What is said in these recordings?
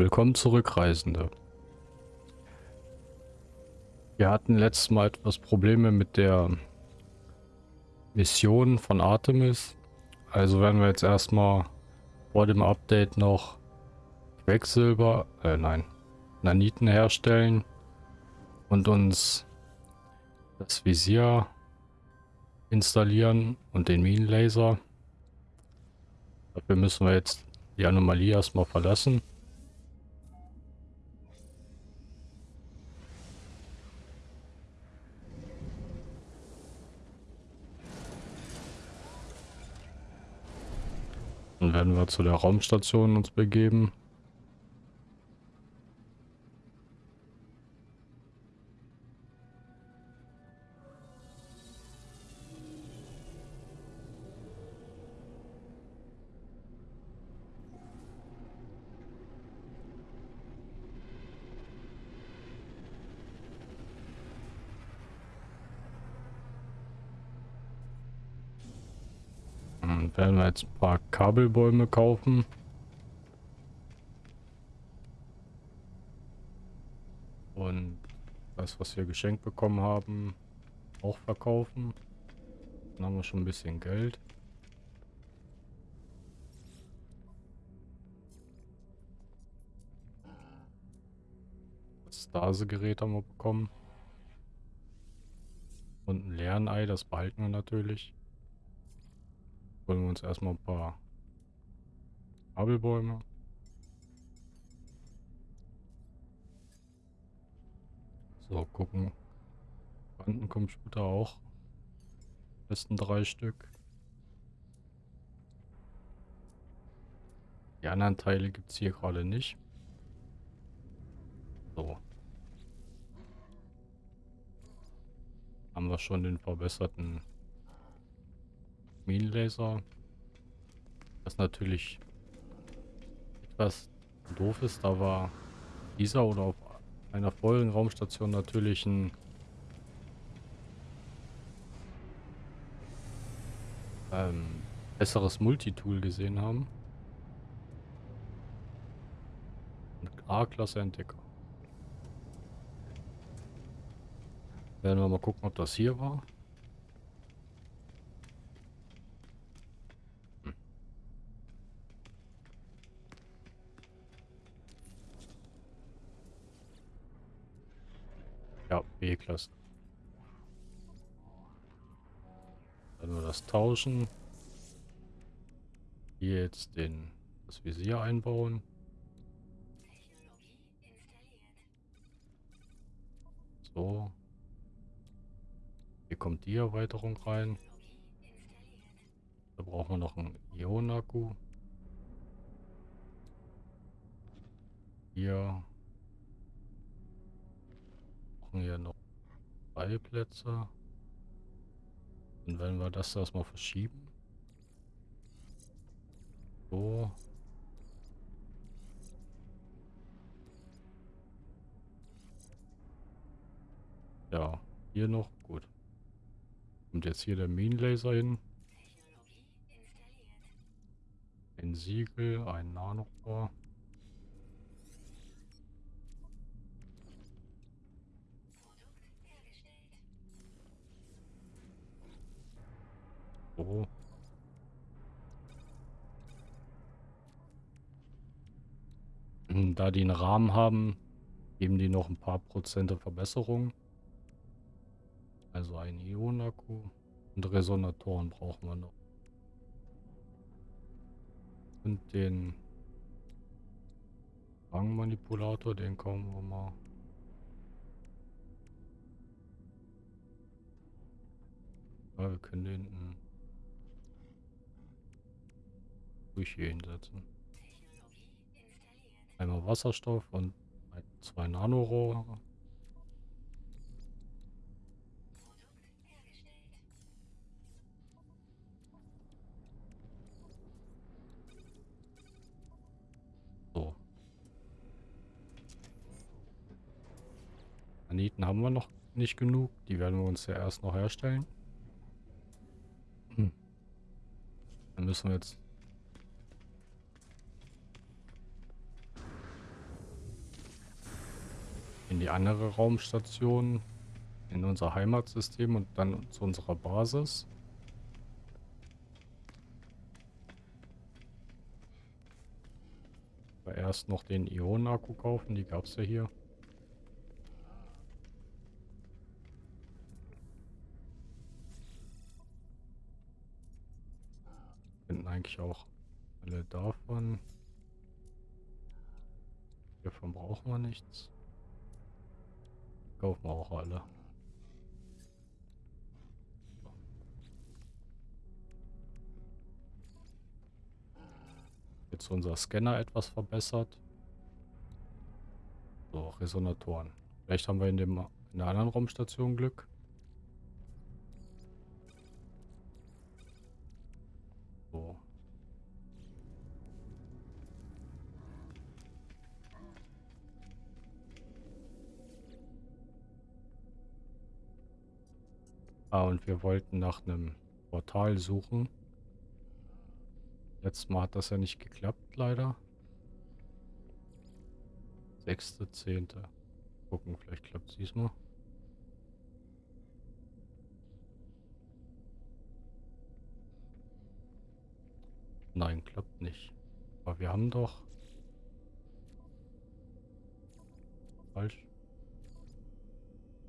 Willkommen zurück, Reisende. Wir hatten letztes Mal etwas Probleme mit der Mission von Artemis. Also werden wir jetzt erstmal vor dem Update noch Quecksilber, äh nein, Naniten herstellen und uns das Visier installieren und den Minenlaser. Dafür müssen wir jetzt die Anomalie erstmal verlassen. Dann werden wir zu der Raumstation uns begeben. Kabelbäume kaufen. Und das, was wir geschenkt bekommen haben, auch verkaufen. Dann haben wir schon ein bisschen Geld. Das Stase-Gerät haben wir bekommen. Und ein Lernei, das behalten wir natürlich holen wir uns erstmal ein paar Kabelbäume. So, gucken. Quantencomputer auch. Besten drei Stück. Die anderen Teile gibt es hier gerade nicht. So. Haben wir schon den verbesserten Minenlaser. Was natürlich etwas doof ist, da war dieser oder auf einer vollen Raumstation natürlich ein ähm, besseres Multitool gesehen haben. A-Klasse Entdecker. Werden wir mal gucken, ob das hier war. B-Klasse. Dann wir das tauschen. Hier jetzt den, das Visier einbauen. So. Hier kommt die Erweiterung rein. Da brauchen wir noch einen Ionakku. Hier brauchen hier noch drei Plätze. Dann werden wir das erstmal verschieben. So. Ja, hier noch. Gut. Kommt jetzt hier der Minenlaser hin. Ein Siegel, ein Nanorohr. So. Da die einen Rahmen haben, geben die noch ein paar Prozente Verbesserung. Also ein Ionakku und Resonatoren brauchen wir noch. Und den Rangmanipulator, den kommen wir mal. Ja, wir können den ruhig hier hinsetzen. Einmal Wasserstoff und zwei Nanorohre. So. Planeten haben wir noch nicht genug. Die werden wir uns ja erst noch herstellen. Hm. Dann müssen wir jetzt die andere Raumstation, in unser Heimatsystem und dann zu unserer Basis. Aber erst noch den Ionen-Akku kaufen, die gab es ja hier. Finden eigentlich auch alle davon. Hiervon brauchen wir nichts. Kaufen wir auch alle. Jetzt unser Scanner etwas verbessert. So, Resonatoren. Vielleicht haben wir in, dem, in der anderen Raumstation Glück. Ah, und wir wollten nach einem Portal suchen. Letztes Mal hat das ja nicht geklappt, leider. Sechste, zehnte. Gucken, vielleicht klappt es diesmal. Nein, klappt nicht. Aber wir haben doch... Falsch.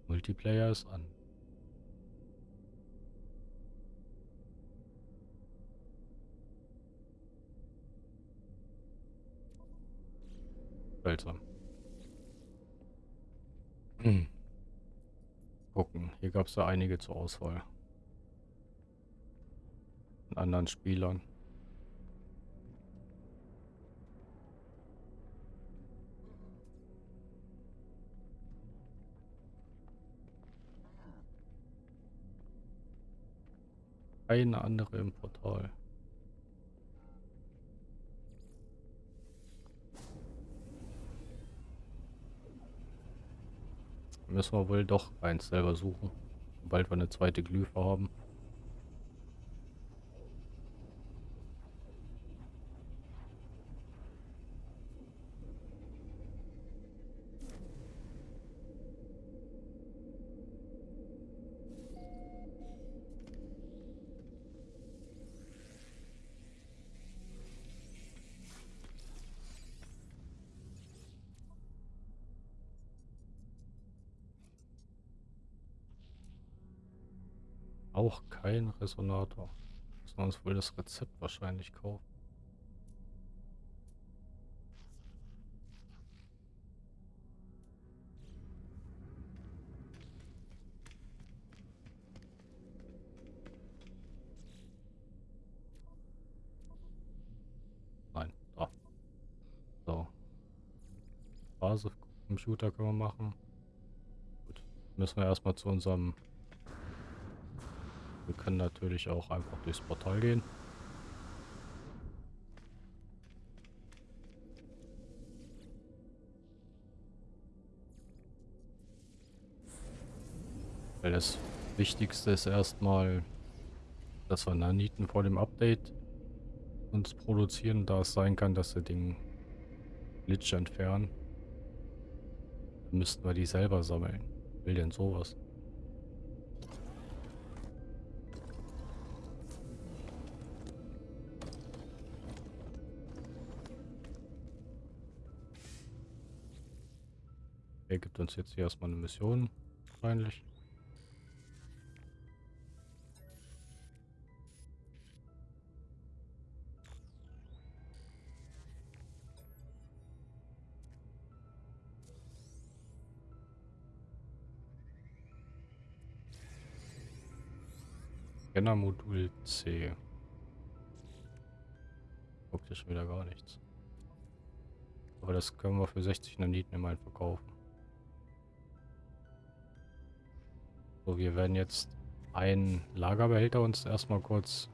Multiplayer ist an. Seltsam. Hm. Gucken. Hier gab es ja einige zur Auswahl. Von anderen Spielern. Keine andere im Portal. Müssen wir wohl doch eins selber suchen. Sobald wir eine zweite Glyphe haben. Auch kein Resonator. Müssen wir uns wohl das Rezept wahrscheinlich kaufen. Nein, da. So. Basiscomputer können wir machen. Gut. Müssen wir erstmal zu unserem wir können natürlich auch einfach durchs Portal gehen. Weil das Wichtigste ist erstmal, dass wir Naniten vor dem Update uns produzieren, da es sein kann, dass wir den Glitch entfernen. Dann müssten wir die selber sammeln. Will denn sowas? Gibt uns jetzt hier erstmal eine Mission, wahrscheinlich. Scanner-Modul C. Guckt ja schon wieder gar nichts. Aber das können wir für 60 Naniten immerhin verkaufen. So, wir werden jetzt einen Lagerbehälter uns erstmal kurz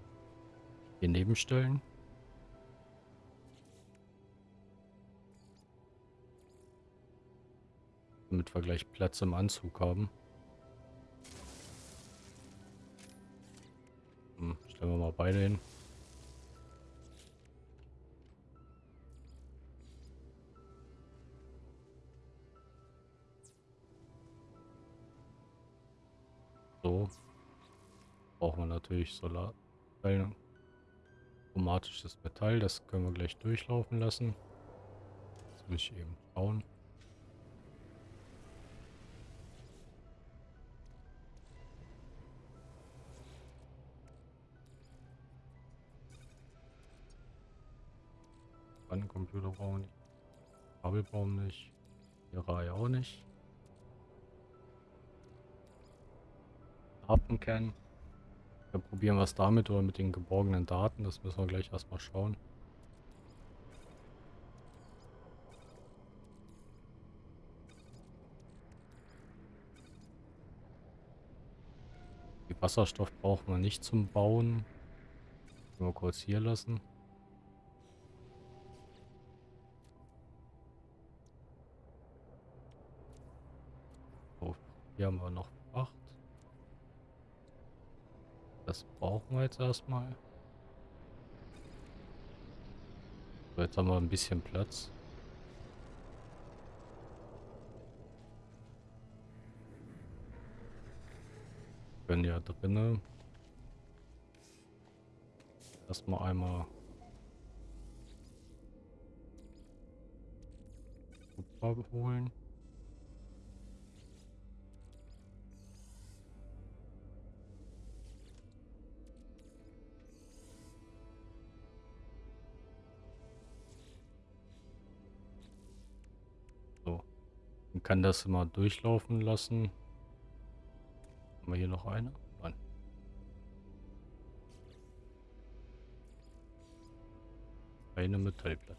hier nebenstellen. Damit wir gleich Platz im Anzug haben. Hm, stellen wir mal beide hin. Brauchen wir natürlich Solar. Chromatisches Metall, das können wir gleich durchlaufen lassen. Das muss ich eben schauen. Computer brauchen nicht. Kabel brauchen nicht. Die Reihe auch nicht. Datenkern. Wir probieren was damit oder mit den geborgenen Daten. Das müssen wir gleich erstmal schauen. Die Wasserstoff brauchen wir nicht zum Bauen. Nur kurz hier lassen. Hier haben wir noch Fracht. Das brauchen wir jetzt erstmal. So, jetzt haben wir ein bisschen Platz. Können ja drinnen erstmal einmal Kupfer holen. Kann das immer durchlaufen lassen. Haben wir hier noch eine? Nein. Eine Metallplatte.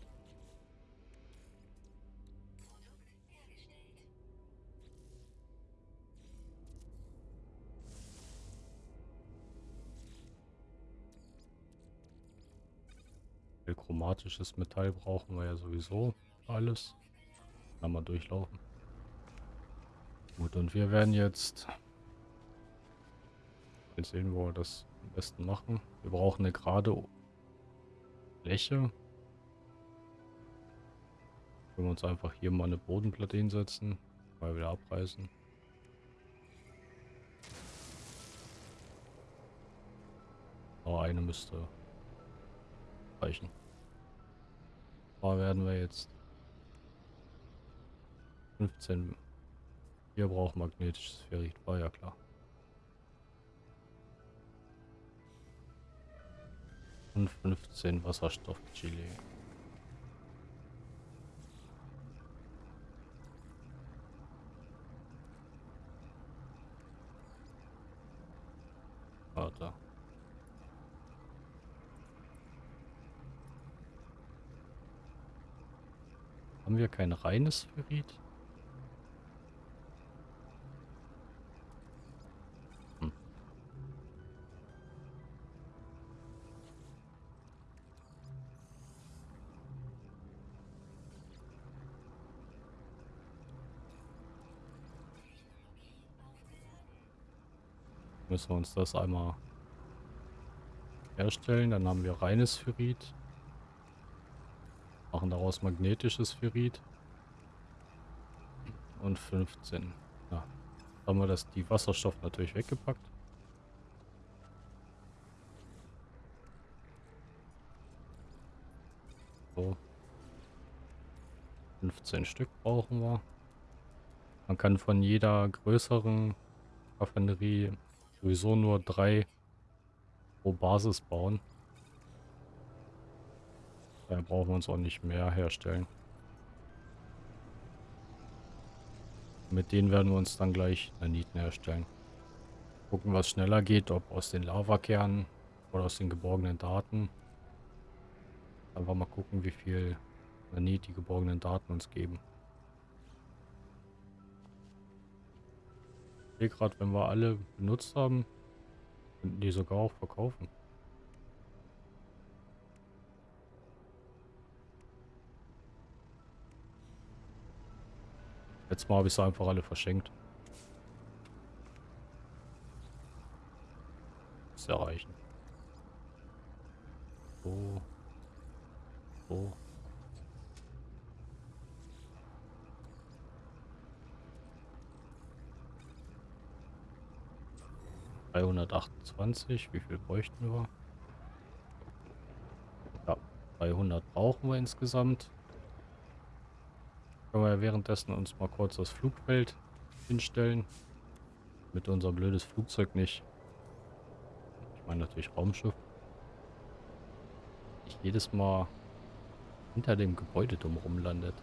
Chromatisches Metall brauchen wir ja sowieso alles. Kann man durchlaufen. Gut, und wir werden jetzt... Jetzt sehen, wo wir das am besten machen. Wir brauchen eine gerade Fläche. Können wir uns einfach hier mal eine Bodenplatte hinsetzen. Mal wieder abreißen. Aber eine müsste reichen. Da werden wir jetzt 15 wir brauchen magnetisches Ferrit, war ja klar. Und 15 Wasserstoff-Chili. Warte. Haben wir kein reines Ferrit? Müssen wir uns das einmal herstellen. Dann haben wir reines Ferrit. Machen daraus magnetisches Ferrit. Und 15. Ja, haben wir das, die Wasserstoff natürlich weggepackt. So. 15 Stück brauchen wir. Man kann von jeder größeren Raffinerie sowieso nur drei pro Basis bauen. Da brauchen wir uns auch nicht mehr herstellen. Mit denen werden wir uns dann gleich Naniten herstellen. Gucken, was schneller geht, ob aus den Lavakernen oder aus den geborgenen Daten. Einfach mal gucken, wie viel Nanit die geborgenen Daten uns geben. Sehe gerade, wenn wir alle benutzt haben, könnten die sogar auch verkaufen. Letztes Mal habe ich sie einfach alle verschenkt. Das erreichen. So. So. 328. Wie viel bräuchten wir? Ja, 300 brauchen wir insgesamt. Können wir ja währenddessen uns mal kurz das Flugfeld hinstellen. Mit unser blödes Flugzeug nicht. Ich meine natürlich Raumschiff. Nicht jedes Mal hinter dem Gebäude drumherum landet.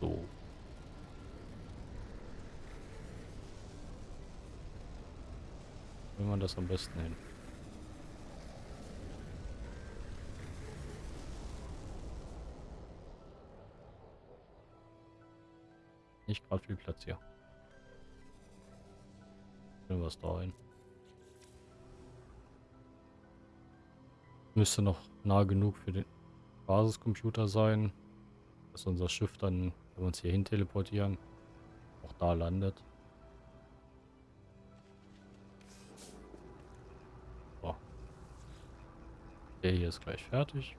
So. Will man das am besten hin? Nicht gerade viel Platz hier. Stellen wir es da ein. Müsste noch nah genug für den Basiscomputer sein, dass unser Schiff dann, wenn wir uns hier hin teleportieren, auch da landet. Ist gleich fertig.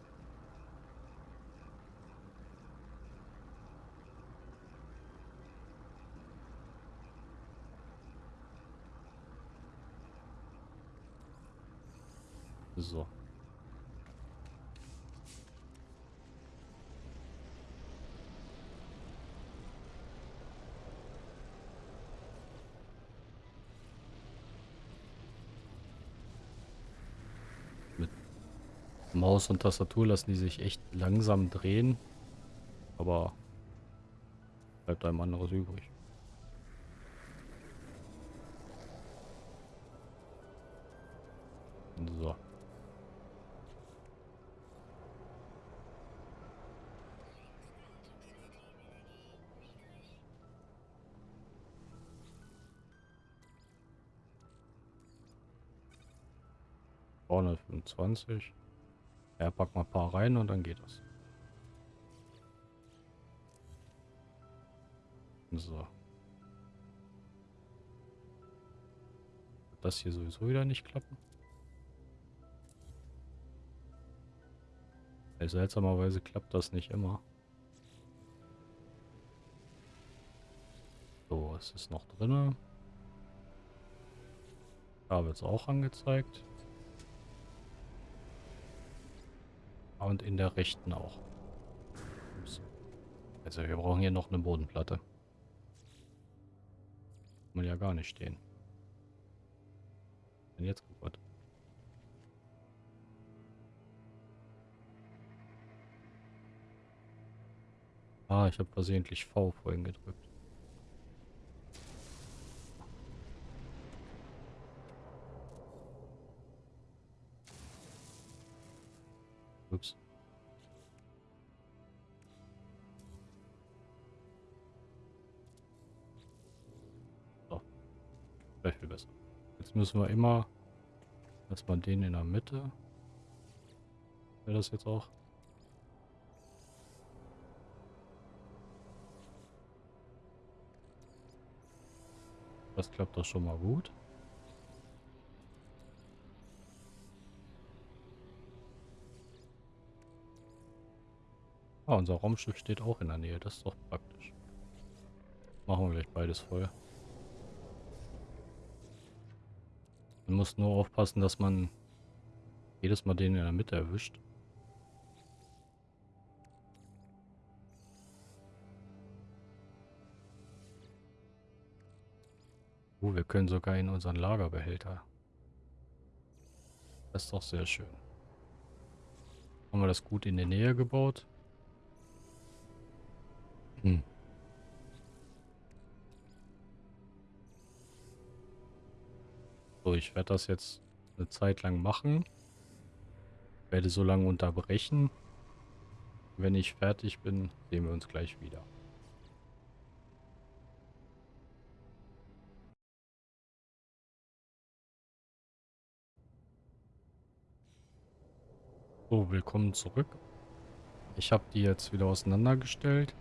So. Mit Maus und Tastatur lassen die sich echt langsam drehen. Aber bleibt einem anderes übrig. So. Zweihundertfünfundzwanzig. Ja, pack mal ein paar rein und dann geht das. So. Das hier sowieso wieder nicht klappen. Seltsamerweise klappt das nicht immer. So, es ist noch drin. Da wird es auch angezeigt. Und in der rechten auch. Also wir brauchen hier noch eine Bodenplatte. Kann man ja gar nicht stehen. Denn jetzt kaputt. Ah, ich habe versehentlich V vorhin gedrückt. Jetzt müssen wir immer erstmal den in der Mitte. Wäre das jetzt auch? Das klappt doch schon mal gut. Ah, unser Raumschiff steht auch in der Nähe. Das ist doch praktisch. Machen wir gleich beides voll. Man muss nur aufpassen, dass man jedes Mal den in der Mitte erwischt. Uh, wir können sogar in unseren Lagerbehälter. Das ist doch sehr schön. Haben wir das gut in der Nähe gebaut? Hm. So, ich werde das jetzt eine Zeit lang machen. Werde so lange unterbrechen. Wenn ich fertig bin, sehen wir uns gleich wieder. So, willkommen zurück. Ich habe die jetzt wieder auseinandergestellt.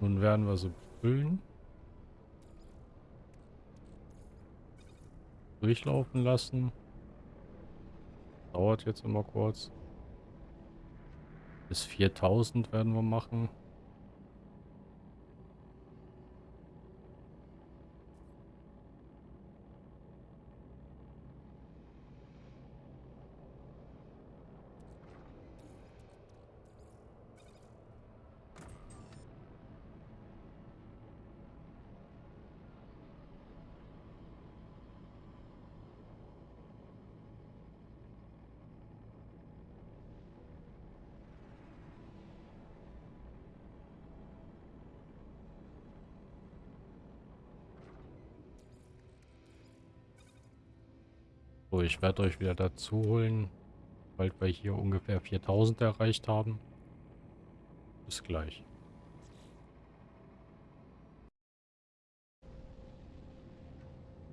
Nun werden wir so füllen. Durchlaufen lassen. Dauert jetzt immer kurz. Bis 4000 werden wir machen. So, ich werde euch wieder dazu holen, weil wir hier ungefähr 4000 erreicht haben. Bis gleich.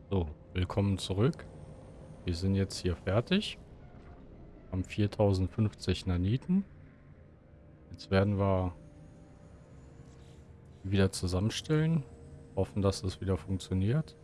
So, willkommen zurück. Wir sind jetzt hier fertig. Haben 4050 Naniten. Jetzt werden wir wieder zusammenstellen. Hoffen, dass es wieder funktioniert.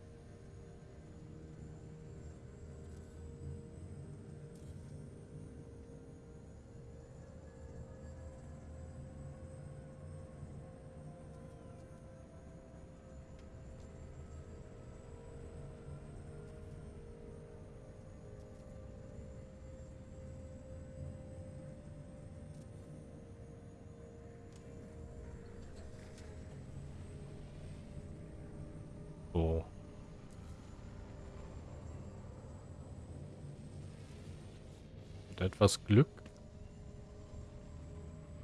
Etwas Glück.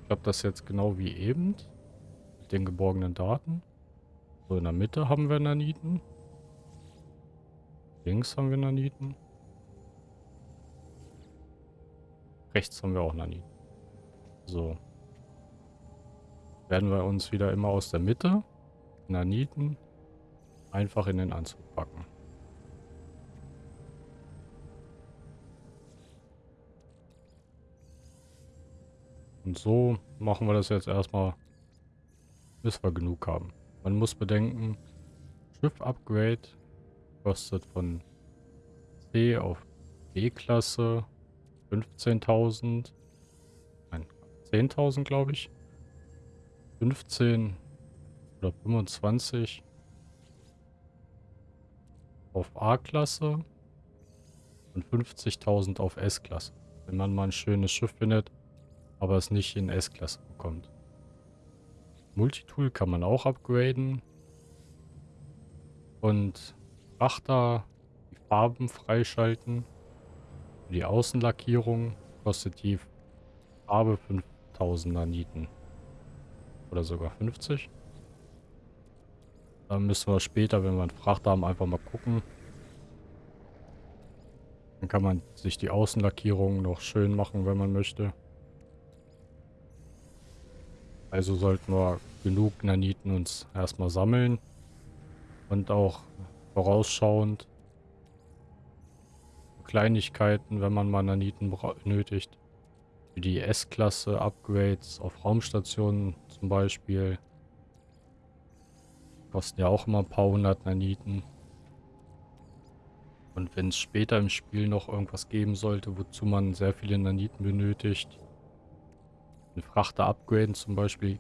Ich glaube, das jetzt genau wie eben. Mit den geborgenen Daten. So, in der Mitte haben wir Naniten. Links haben wir Naniten. Rechts haben wir auch Naniten. So. Werden wir uns wieder immer aus der Mitte Naniten einfach in den Anzug packen. Und so machen wir das jetzt erstmal, bis wir genug haben. Man muss bedenken, Schiff-Upgrade kostet von C auf B-Klasse 15.000. Nein, 10.000 glaube ich. 15 oder 25 auf A-Klasse und 50.000 auf S-Klasse. Wenn man mal ein schönes Schiff findet, aber es nicht in S-Klasse bekommt. Multitool kann man auch upgraden. Und Frachter, die Farben freischalten. Die Außenlackierung kostet die Farbe 5000 Naniten. Oder sogar 50. Dann müssen wir später, wenn wir einen Frachter haben, einfach mal gucken. Dann kann man sich die Außenlackierung noch schön machen, wenn man möchte. Also sollten wir genug Naniten uns erstmal sammeln. Und auch vorausschauend Kleinigkeiten, wenn man mal Naniten benötigt. Wie die S-Klasse Upgrades auf Raumstationen zum Beispiel. Kosten ja auch immer ein paar hundert Naniten. Und wenn es später im Spiel noch irgendwas geben sollte, wozu man sehr viele Naniten benötigt, einen Frachter upgraden zum Beispiel,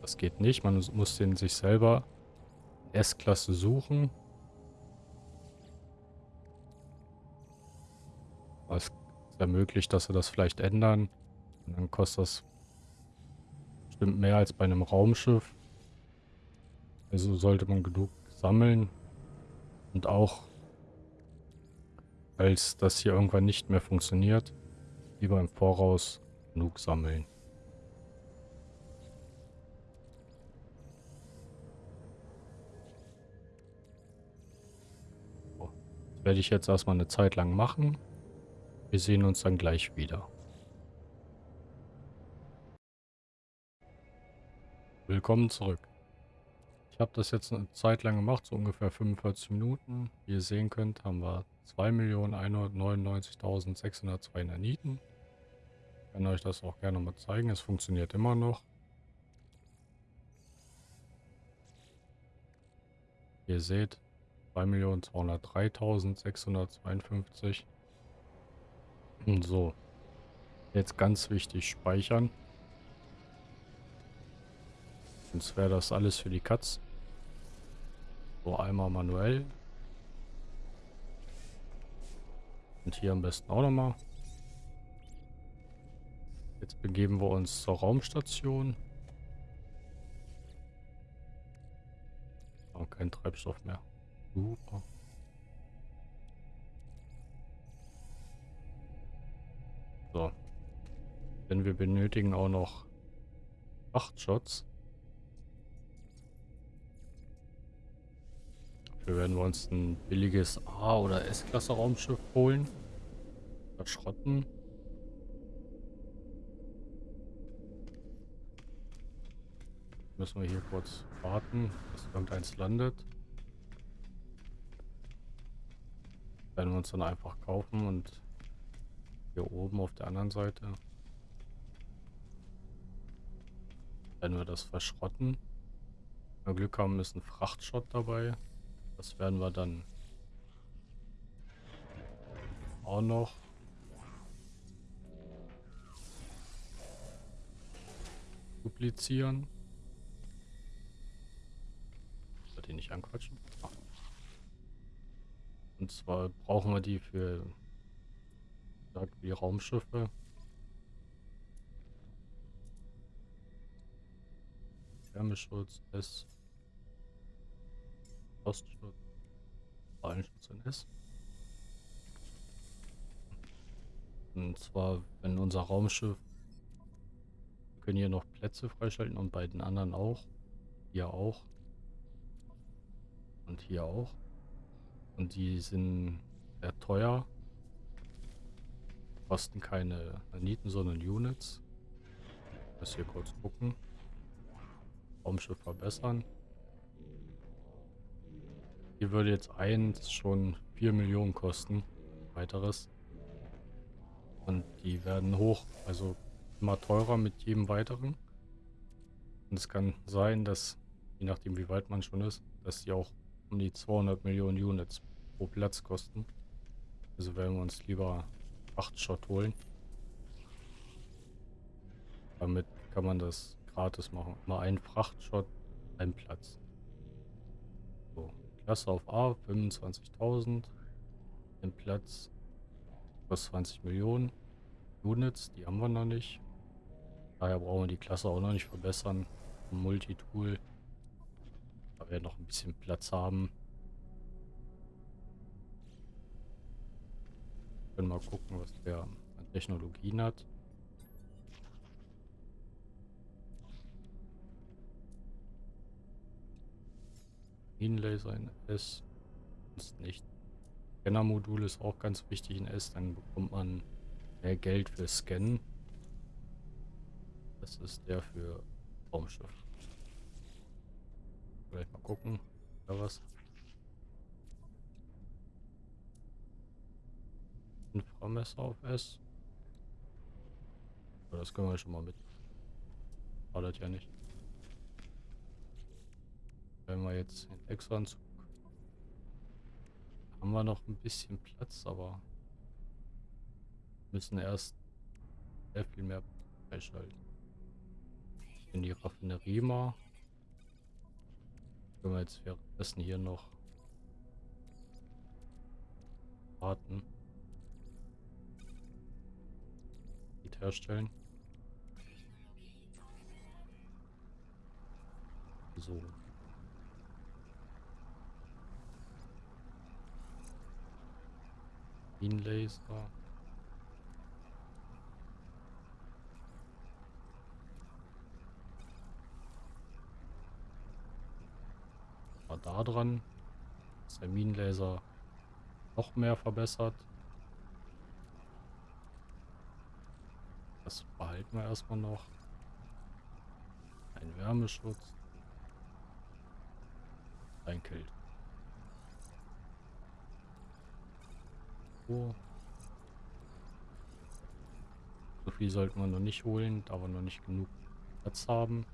das geht nicht. Man muss den sich selber S-Klasse suchen. Ja möglich, dass sie das vielleicht ändern. Und dann kostet das bestimmt mehr als bei einem Raumschiff. Also sollte man genug sammeln. Und auch, als das hier irgendwann nicht mehr funktioniert, lieber im Voraus genug sammeln. Werde ich jetzt erstmal eine Zeit lang machen. Wir sehen uns dann gleich wieder. Willkommen zurück. Ich habe das jetzt eine Zeit lang gemacht, so ungefähr 45 Minuten. Wie ihr sehen könnt, haben wir 2.199.602 Naniten. Ich kann euch das auch gerne mal zeigen. Es funktioniert immer noch. Ihr seht 2.203.652. So. Jetzt ganz wichtig speichern. Sonst wäre das alles für die Katz. So, einmal manuell. Und hier am besten auch nochmal. Jetzt begeben wir uns zur Raumstation. Oh, kein Treibstoff mehr. Super. So. Denn wir benötigen auch noch Achtshots. Wir werden wir uns ein billiges A- oder S-Klasse Raumschiff holen. Verschrotten. Müssen wir hier kurz warten, bis irgendeins landet. Werden wir uns dann einfach kaufen und hier oben auf der anderen Seite werden wir das verschrotten. Wenn wir Glück haben, ist ein Frachtschott dabei. Das werden wir dann auch noch duplizieren. Sollte die nicht anquatschen? Und zwar brauchen wir die für wie Raumschiffe. Wärmeschutz S. Ostschutz. Strahlenschutz in S. Und zwar, wenn unser Raumschiff wir können hier noch Plätze freischalten und bei den anderen auch. Hier auch. Und hier auch. Und die sind sehr teuer. Kosten keine Naniten, sondern Units. Muss hier kurz gucken. Raumschiff verbessern. Hier würde jetzt eins schon 4 Millionen kosten. Weiteres. Und die werden hoch, also immer teurer mit jedem weiteren. Und es kann sein, dass, je nachdem wie weit man schon ist, dass die auch um die 200 Millionen Units pro Platz kosten. Also werden wir uns lieber 8 Shot holen. Damit kann man das gratis machen. Mal ein Frachtshot, ein Platz. So, Klasse auf A, 25.000. Ein Platz, kostet 20 Millionen. Units, die haben wir noch nicht. Daher brauchen wir die Klasse auch noch nicht verbessern. Multitool. Wir noch ein bisschen Platz haben. können mal gucken, was der an Technologien hat. Laser in S. Ist nicht. Scanner-Modul ist auch ganz wichtig in S. Dann bekommt man mehr Geld für Scannen. Das ist der für Raumschiff. Vielleicht mal gucken. Da was. Inframesser auf S. Aber das können wir schon mal mit. Schadet ja nicht. Wenn wir jetzt den Exo-Anzug haben wir noch ein bisschen Platz, aber müssen erst sehr viel mehr freischalten. In die Raffinerie mal. Können wir jetzt währenddessen hier noch warten. herstellen. So. Laser. War da dran. Ist der Minenlaser noch mehr verbessert. Das behalten wir erstmal noch. Ein Wärmeschutz. Ein Kilt. So. so viel sollten wir noch nicht holen, da wir noch nicht genug Platz haben.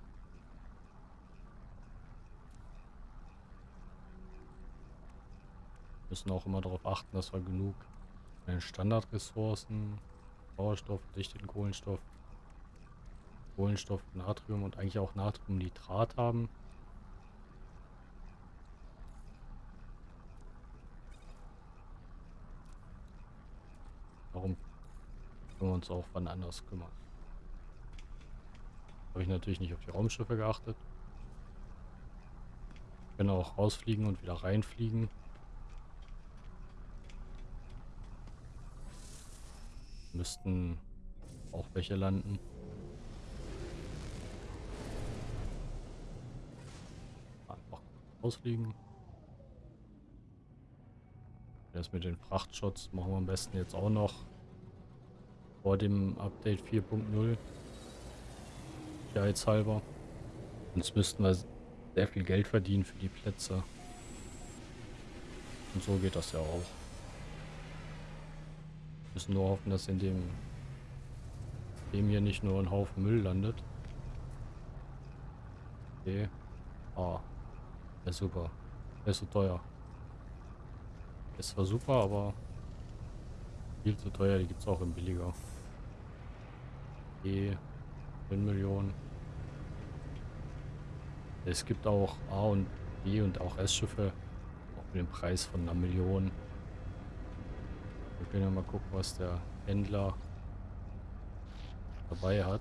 Müssen auch immer darauf achten, dass wir genug Standardressourcen Sauerstoff, dichten Kohlenstoff, Kohlenstoff, Natrium und eigentlich auch Natriumnitrat haben. Warum können wir uns auch wann anders kümmern? Habe ich natürlich nicht auf die Raumschiffe geachtet. Können auch rausfliegen und wieder reinfliegen. Müssten auch welche landen. Einfach ausfliegen. Das mit den Frachtshots machen wir am besten jetzt auch noch vor dem Update 4.0. Sicherheitshalber. Sonst müssten wir sehr viel Geld verdienen für die Plätze. Und so geht das ja auch. Müssen nur hoffen, dass in dem, dem hier nicht nur ein Haufen Müll landet. Okay. Ah. Ja, super. Der ist so teuer. Ist zwar super, aber viel zu teuer. Die gibt es auch im billiger. E 10 Millionen. Es gibt auch A und B und auch S-Schiffe. Auch mit dem Preis von einer Million. Können ja mal gucken, was der Händler dabei hat.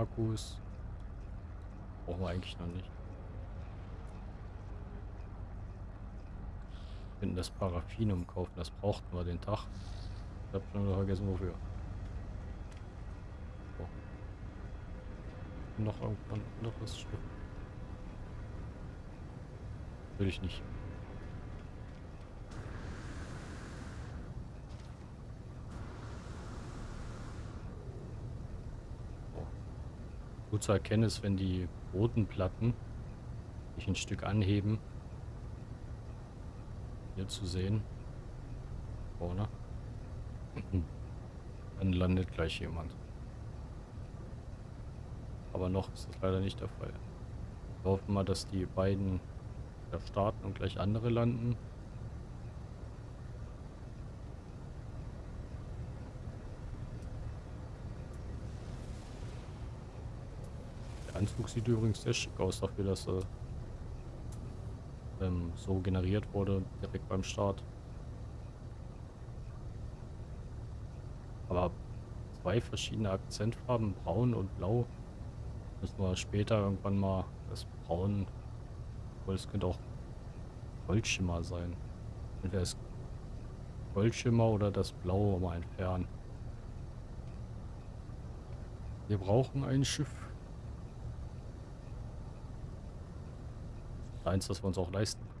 Akkus brauchen wir eigentlich noch nicht. Wir könnten das Paraffinum kaufen, das brauchten wir den Tag. Ich hab schon vergessen wofür. So. Noch irgendwann anderes Schiff. Will ich nicht. Gut zu erkennen ist, wenn die roten Platten sich ein Stück anheben. Hier zu sehen. Vorne. Dann landet gleich jemand. Aber noch ist das leider nicht der Fall. Wir hoffen mal, dass die beiden da starten und gleich andere landen. Anzug sieht übrigens sehr schick aus dafür, dass er ähm, so generiert wurde, direkt beim Start. Aber zwei verschiedene Akzentfarben, braun und blau. Müssen wir später irgendwann mal das braun, obwohl es könnte auch Goldschimmer sein. Entweder das Goldschimmer oder das blaue mal entfernen. Wir brauchen ein Schiff. Eins, das wir uns auch leisten. In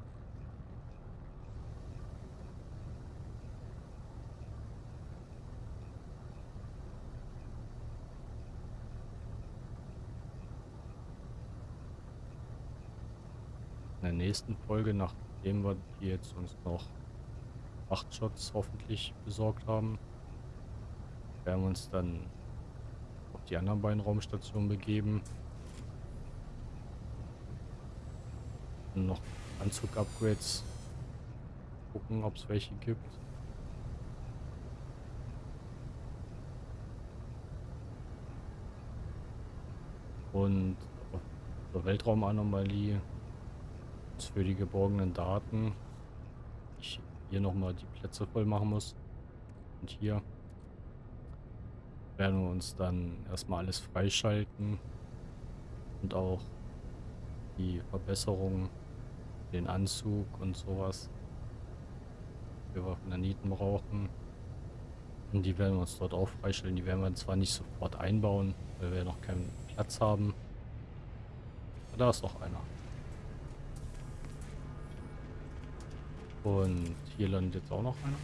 nächsten Folge, nachdem wir die jetzt uns noch acht Shots hoffentlich besorgt haben, werden wir uns dann auf die anderen beiden Raumstationen begeben. noch Anzug-Upgrades gucken, ob es welche gibt. Und auf der Weltraumanomalie für die geborgenen Daten ich hier nochmal die Plätze voll machen muss. Und hier werden wir uns dann erstmal alles freischalten und auch die Verbesserungen den Anzug und sowas. Wir Naniten brauchen. Und die werden wir uns dort auch freistellen. Die werden wir zwar nicht sofort einbauen, weil wir noch keinen Platz haben. Aber da ist noch einer. Und hier landet jetzt auch noch einer.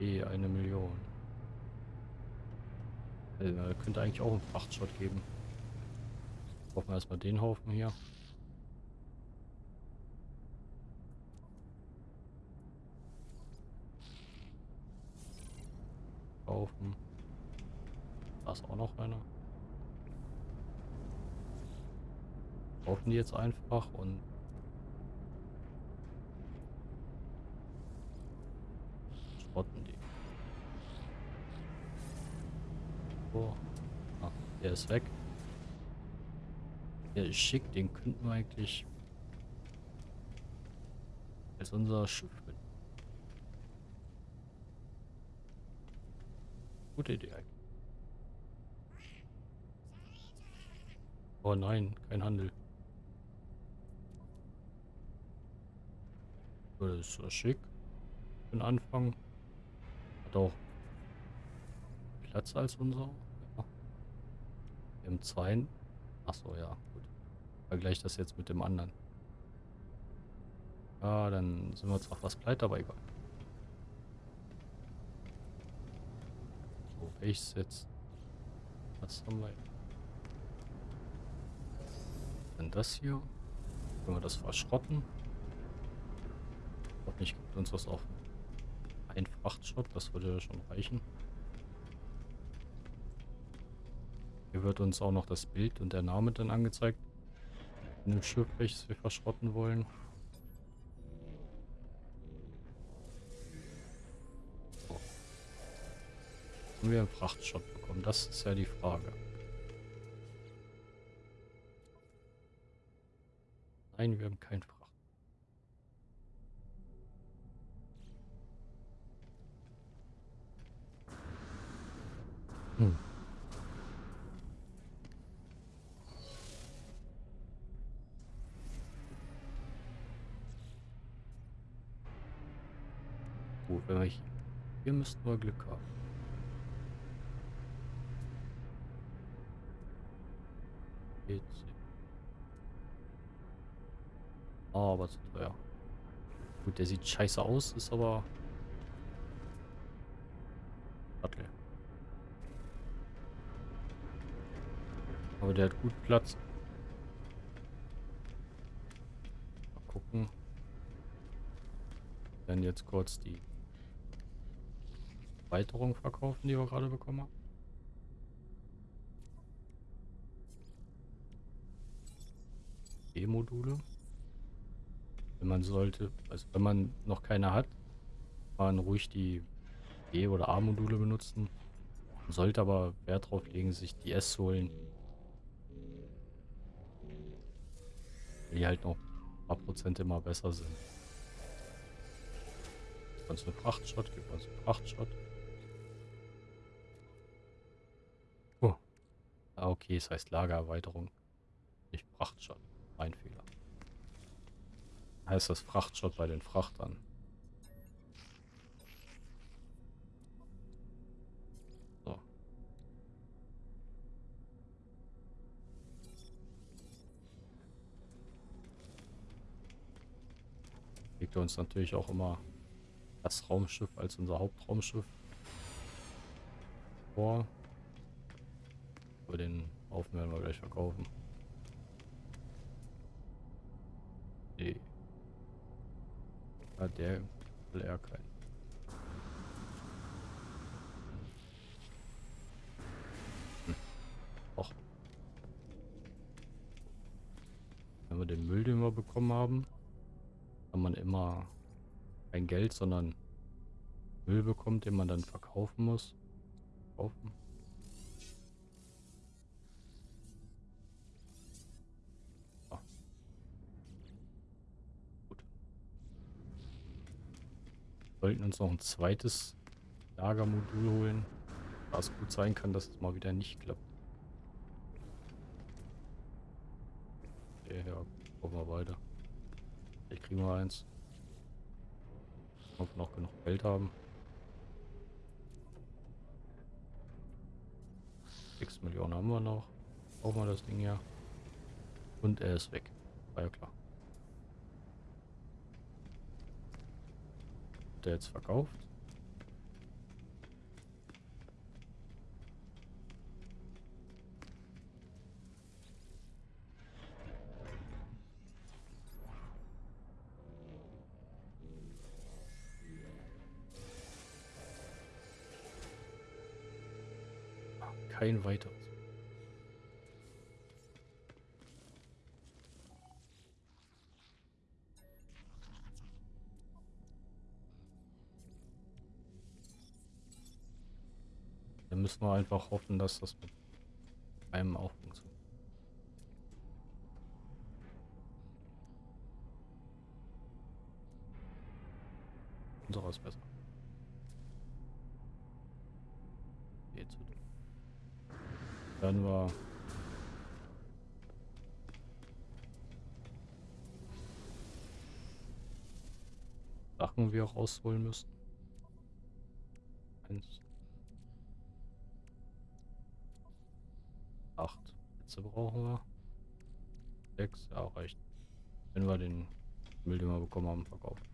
Eh, eine Million. Also, könnte eigentlich auch einen Frachtshot geben. Brauchen wir erstmal den Haufen hier. kaufen. Da ist auch noch einer. Kaufen die jetzt einfach und schrotten die. Oh. Ah, der ist weg. Der ist schick, den könnten wir eigentlich als unser Schiff mit Gute Idee eigentlich. Oh nein, kein Handel. Das ist so schick. Für den Anfang. Hat auch Platz als unser. Ja. M2. Achso, ja, gut. Vergleich das jetzt mit dem anderen. Ja, dann sind wir zwar fast pleite, aber egal. So, welches jetzt? Was haben wir? Denn das hier? Können wir das verschrotten? Hoffentlich gibt uns das auch ein Frachtschott, das würde schon reichen. Hier wird uns auch noch das Bild und der Name dann angezeigt. In dem Schiff, welches wir verschrotten wollen. So. Haben wir einen Frachtschott bekommen? Das ist ja die Frage. Nein, wir haben keinen Fracht. Hm. Wir hier, hier müssten wir Glück haben. Jetzt. Oh, aber zu teuer. Gut, der sieht scheiße aus, ist aber... Attel. Aber der hat gut Platz. Mal gucken. Dann jetzt kurz die Erweiterung verkaufen, die wir gerade bekommen haben. E-Module. Wenn man sollte, also wenn man noch keine hat, man ruhig die E- oder A-Module benutzen. Man sollte aber Wert darauf legen, sich die S holen. Die halt noch ein paar Prozent immer besser sind. Gibt uns einen Frachtschott, gibt uns einen Ah, okay, es heißt Lagererweiterung. Nicht Frachtschott. Mein Fehler. Heißt das Frachtschott bei den Frachtern. So. Legt uns natürlich auch immer das Raumschiff als unser Hauptraumschiff vor. Aber den Haufen werden wir gleich verkaufen. Nee. Ah, der will er keinen. Hm. Och. Wenn wir den Müll, den wir bekommen haben, kann man immer kein Geld, sondern Müll bekommt, den man dann verkaufen muss. Kaufen. Sollten uns noch ein zweites Lagermodul holen. Da es gut sein kann, dass es mal wieder nicht klappt. Okay, ja, gucken wir weiter. Vielleicht kriegen wir eins. Ob wir noch genug Geld haben. 6 Millionen haben wir noch. Brauchen wir das Ding ja. Und er ist weg. War ja klar. Er jetzt verkauft? Dann müssen wir einfach hoffen, dass das mit einem auch funktioniert. Unserer ist besser. Zu Werden wir Sachen wir rausholen müssen. Eins. Acht. Plätze brauchen wir? Sechs, ja, reicht. Wenn wir den Müll, den wir bekommen haben, verkaufen.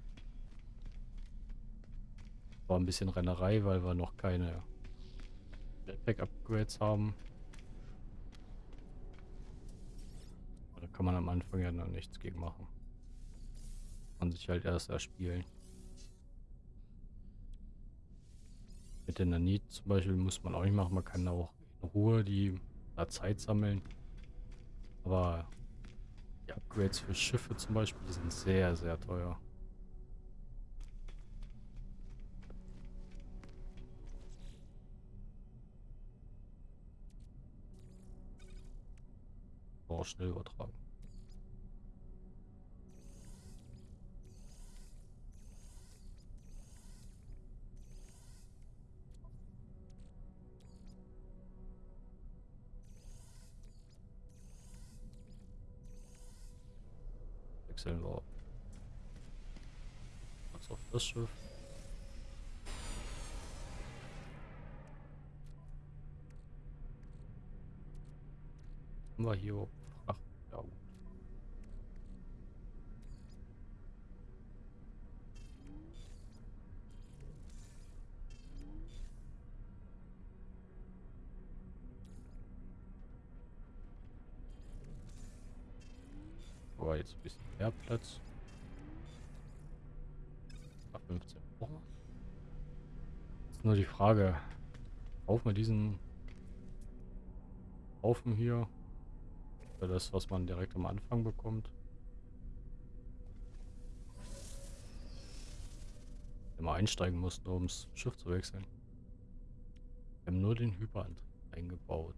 War ein bisschen Rennerei, weil wir noch keine Jetpack-Upgrades haben. Da kann man am Anfang ja noch nichts gegen machen. Man sich halt erst erspielen. Mit der Nanit zum Beispiel muss man auch nicht machen. Man kann auch in Ruhe die Zeit sammeln. Aber die Upgrades für Schiffe zum Beispiel die sind sehr, sehr teuer. Auch schnell übertragen. Wechseln wir was auf das Schiff. Haben wir hier Ach, ja gut. Jetzt ein bisschen mehr Platz. Nach 15 Wochen. Ist nur die Frage, kaufen wir diesen Haufen hier für das, was man direkt am Anfang bekommt. Immer einsteigen mussten, um das Schiff zu wechseln. Wir haben nur den Hyperantrieb eingebaut.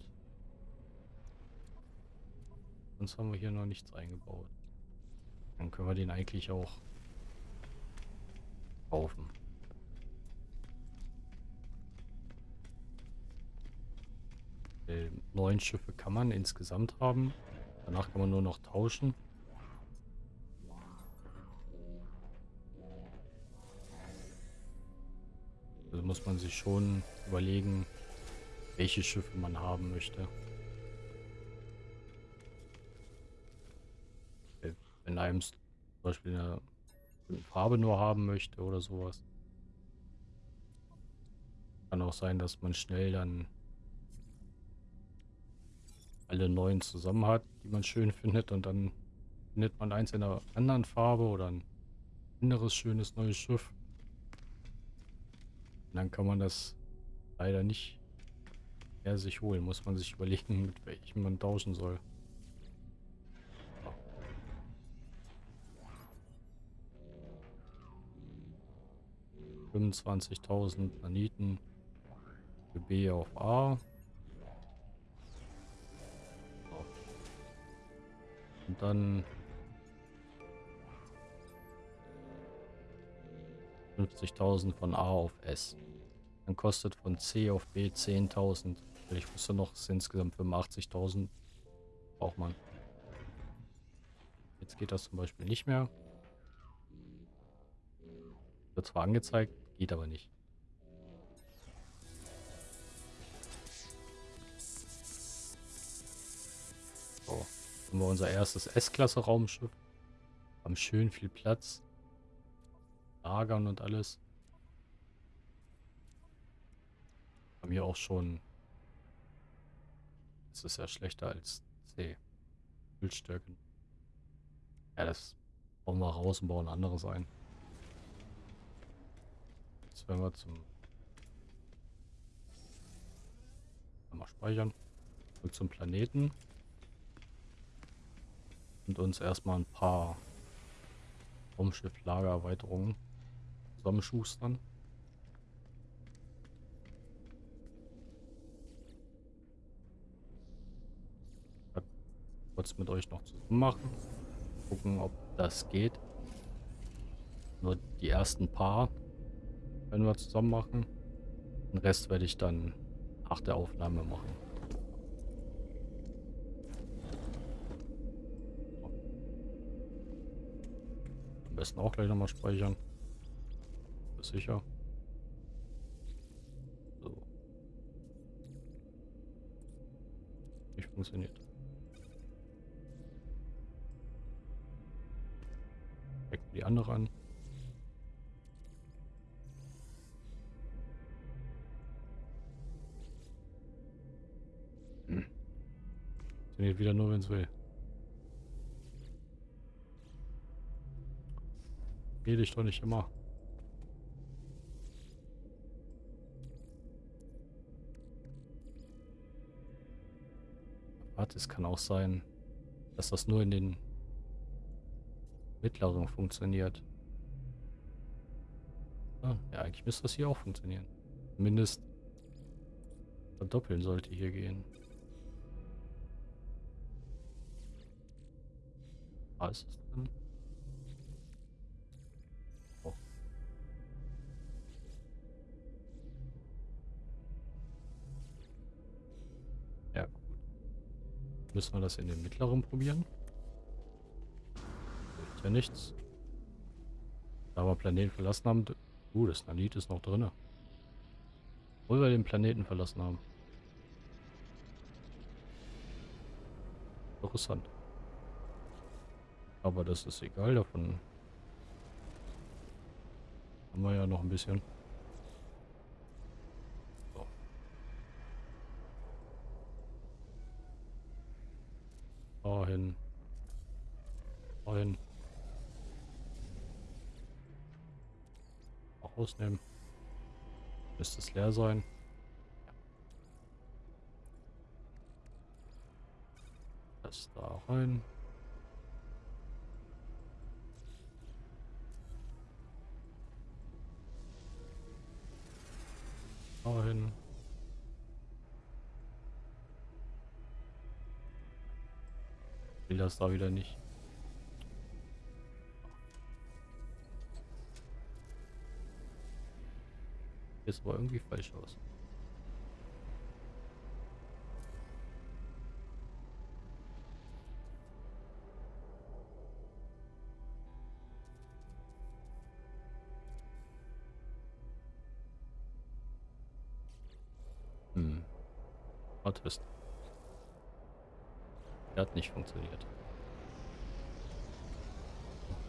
Sonst haben wir hier noch nichts eingebaut. Dann können wir den eigentlich auch kaufen. Äh, neun Schiffe kann man insgesamt haben. Danach kann man nur noch tauschen. Also muss man sich schon überlegen, welche Schiffe man haben möchte. Wenn einem zum Beispiel eine Farbe nur haben möchte oder sowas. Kann auch sein, dass man schnell dann alle neuen zusammen hat, die man schön findet und dann findet man eins in einer anderen Farbe oder ein anderes schönes neues Schiff. Und dann kann man das leider nicht mehr sich holen. Muss man sich überlegen, mit welchem man tauschen soll. 25.000 Planeten für B auf A. So. Und dann 50.000 von A auf S. Dann kostet von C auf B 10.000. Ich wusste noch, es sind insgesamt 85.000 braucht man. Jetzt geht das zum Beispiel nicht mehr. Wird zwar angezeigt, Geht aber nicht. So, haben wir unser erstes S-Klasse-Raumschiff. Haben schön viel Platz. Lagern und alles. Haben hier auch schon... Das ist ja schlechter als C. Bildstärken. Ja, das bauen wir raus und bauen anderes ein. Jetzt werden wir zum... Mal speichern. Zurück zum Planeten. Und uns erstmal ein paar Raumschiff-Lagererweiterungen zusammenschustern. kurz mit euch noch zusammen machen. Gucken, ob das geht. Nur die ersten paar werden wir zusammen machen. Den Rest werde ich dann nach der Aufnahme machen. Am besten auch gleich nochmal speichern. Ist sicher. So. Nicht funktioniert. die andere an. Hm. Funktioniert wieder nur, wenn es will. Geh dich doch nicht immer. Warte, es kann auch sein, dass das nur in den mittleren funktioniert. Ah, ja, eigentlich müsste das hier auch funktionieren. Zumindest verdoppeln sollte hier gehen. Ah, ist es drin? Oh. Ja, gut. Müssen wir das in den mittleren probieren? ja nichts. Da wir Planeten verlassen haben. Uh, das Nanit ist noch drin. Obwohl wir den Planeten verlassen haben. Interessant. Aber das ist egal davon. Haben wir ja noch ein bisschen. So. Dahin. Dahin. rausnehmen. Müsste es leer sein. Das da rein. Will das da wieder nicht. Ist aber irgendwie falsch aus. Hm. Artist. Der hat nicht funktioniert.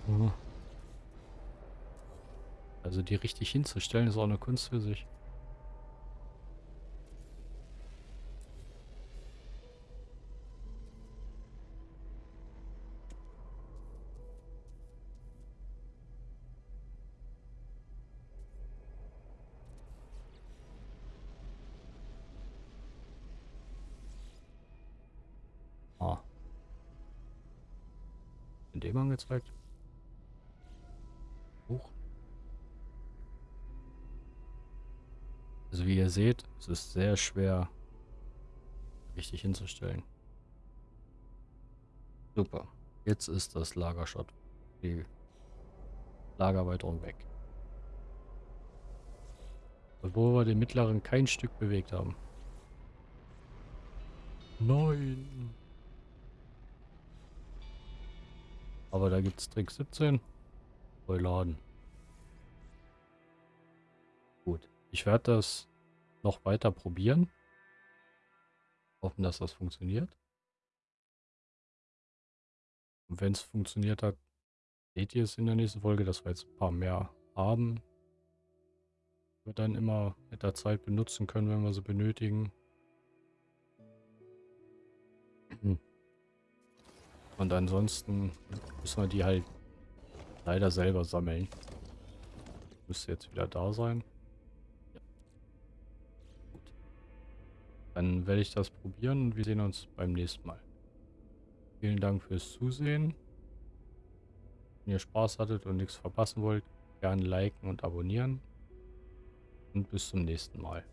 Mhm. Also die richtig hinzustellen ist auch eine Kunst für sich. Angezeigt. Huch. Also wie ihr seht, es ist sehr schwer richtig hinzustellen. Super. Jetzt ist das Lagershot, die Lagerweiterung weg. Obwohl wir den mittleren kein Stück bewegt haben. Nein. Aber da gibt es Trick 17. Voll. Gut. Ich werde das noch weiter probieren. Hoffen, dass das funktioniert. Und wenn es funktioniert hat, seht ihr es in der nächsten Folge, dass wir jetzt ein paar mehr haben. Wir dann immer mit der Zeit benutzen können, wenn wir sie benötigen. Und ansonsten müssen wir die halt leider selber sammeln. Müsste jetzt wieder da sein. Dann werde ich das probieren und wir sehen uns beim nächsten Mal. Vielen Dank fürs Zusehen. Wenn ihr Spaß hattet und nichts verpassen wollt, gerne liken und abonnieren. Und bis zum nächsten Mal.